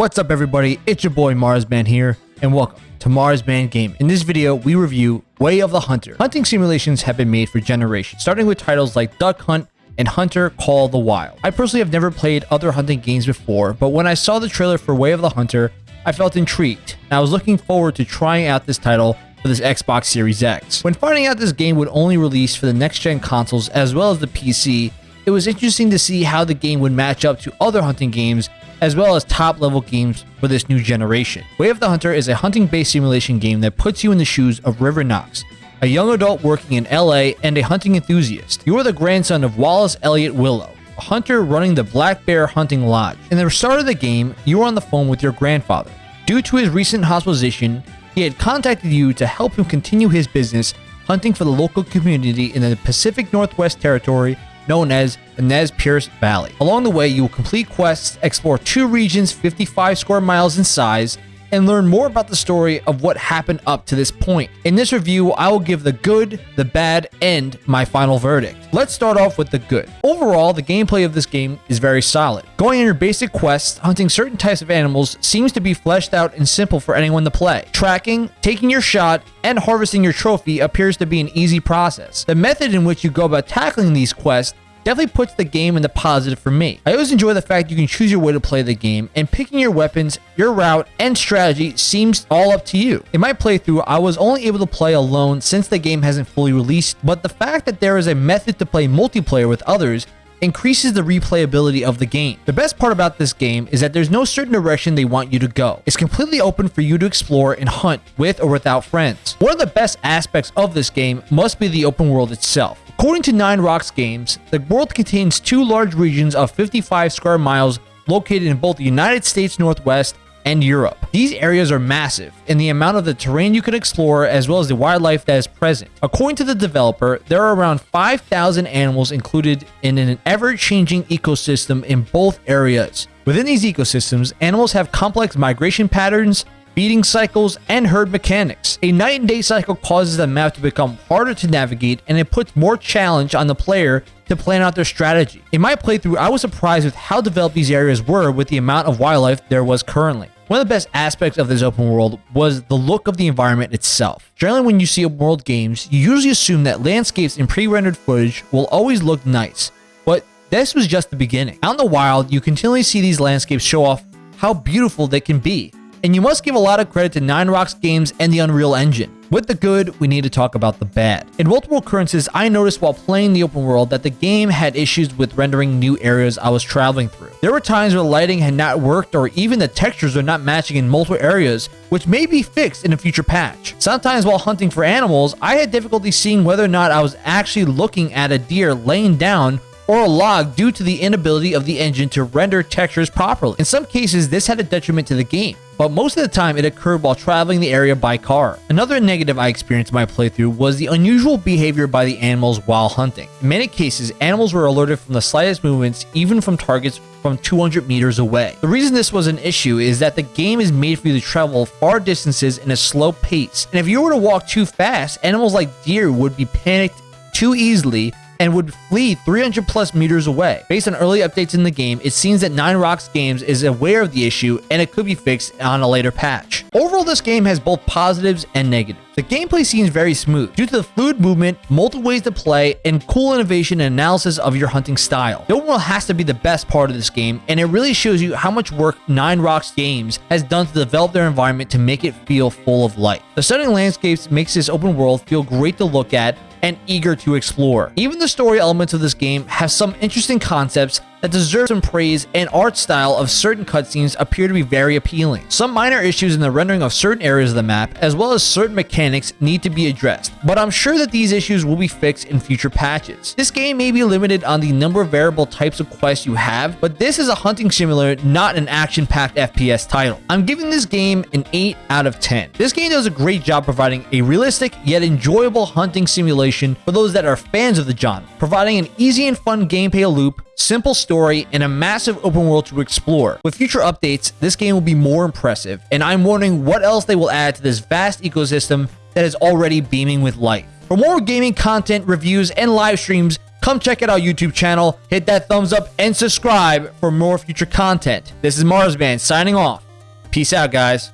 What's up everybody, it's your boy Marsman here, and welcome to Marsman Game. In this video, we review Way of the Hunter. Hunting simulations have been made for generations, starting with titles like Duck Hunt and Hunter Call the Wild. I personally have never played other hunting games before, but when I saw the trailer for Way of the Hunter, I felt intrigued, and I was looking forward to trying out this title for this Xbox Series X. When finding out this game would only release for the next-gen consoles as well as the PC, it was interesting to see how the game would match up to other hunting games as well as top level games for this new generation. Way of the Hunter is a hunting based simulation game that puts you in the shoes of River Knox, a young adult working in LA and a hunting enthusiast. You are the grandson of Wallace Elliott Willow, a hunter running the Black Bear Hunting Lodge. In the start of the game, you are on the phone with your grandfather. Due to his recent hospitalization, he had contacted you to help him continue his business hunting for the local community in the Pacific Northwest Territory known as the Nez Perce Valley. Along the way, you will complete quests, explore two regions 55 square miles in size, and learn more about the story of what happened up to this point. In this review, I will give the good, the bad, and my final verdict. Let's start off with the good. Overall, the gameplay of this game is very solid. Going on your basic quests, hunting certain types of animals seems to be fleshed out and simple for anyone to play. Tracking, taking your shot, and harvesting your trophy appears to be an easy process. The method in which you go about tackling these quests definitely puts the game in the positive for me. I always enjoy the fact you can choose your way to play the game, and picking your weapons, your route, and strategy seems all up to you. In my playthrough, I was only able to play alone since the game hasn't fully released, but the fact that there is a method to play multiplayer with others increases the replayability of the game. The best part about this game is that there's no certain direction they want you to go. It's completely open for you to explore and hunt with or without friends. One of the best aspects of this game must be the open world itself. According to Nine Rocks Games, the world contains two large regions of 55 square miles located in both the United States Northwest and Europe. These areas are massive in the amount of the terrain you can explore as well as the wildlife that is present. According to the developer, there are around 5,000 animals included in an ever-changing ecosystem in both areas. Within these ecosystems, animals have complex migration patterns, feeding cycles, and herd mechanics. A night and day cycle causes the map to become harder to navigate and it puts more challenge on the player to plan out their strategy. In my playthrough, I was surprised with how developed these areas were with the amount of wildlife there was currently. One of the best aspects of this open world was the look of the environment itself. Generally, when you see open world games, you usually assume that landscapes in pre-rendered footage will always look nice, but this was just the beginning. Out in the wild, you continually see these landscapes show off how beautiful they can be, and you must give a lot of credit to Nine Rocks Games and the Unreal Engine. With the good, we need to talk about the bad. In multiple occurrences, I noticed while playing the open world that the game had issues with rendering new areas I was traveling through. There were times where lighting had not worked or even the textures were not matching in multiple areas, which may be fixed in a future patch. Sometimes while hunting for animals, I had difficulty seeing whether or not I was actually looking at a deer laying down or a log due to the inability of the engine to render textures properly. In some cases, this had a detriment to the game but most of the time it occurred while traveling the area by car. Another negative I experienced in my playthrough was the unusual behavior by the animals while hunting. In many cases, animals were alerted from the slightest movements, even from targets from 200 meters away. The reason this was an issue is that the game is made for you to travel far distances in a slow pace, and if you were to walk too fast, animals like deer would be panicked too easily and would flee 300 plus meters away. Based on early updates in the game, it seems that Nine Rocks Games is aware of the issue and it could be fixed on a later patch. Overall, this game has both positives and negatives. The gameplay seems very smooth due to the fluid movement, multiple ways to play, and cool innovation and analysis of your hunting style. The overall has to be the best part of this game, and it really shows you how much work Nine Rocks Games has done to develop their environment to make it feel full of life. The stunning landscapes makes this open world feel great to look at and eager to explore. Even the story elements of this game have some interesting concepts that deserve some praise and art style of certain cutscenes appear to be very appealing. Some minor issues in the rendering of certain areas of the map, as well as certain mechanics need to be addressed, but I'm sure that these issues will be fixed in future patches. This game may be limited on the number of variable types of quests you have, but this is a hunting simulator, not an action-packed FPS title. I'm giving this game an 8 out of 10. This game does a great job providing a realistic yet enjoyable hunting simulation for those that are fans of the genre, providing an easy and fun gameplay loop simple story, and a massive open world to explore. With future updates, this game will be more impressive, and I'm wondering what else they will add to this vast ecosystem that is already beaming with life. For more gaming content, reviews, and live streams, come check out our YouTube channel, hit that thumbs up, and subscribe for more future content. This is Marsman signing off. Peace out, guys.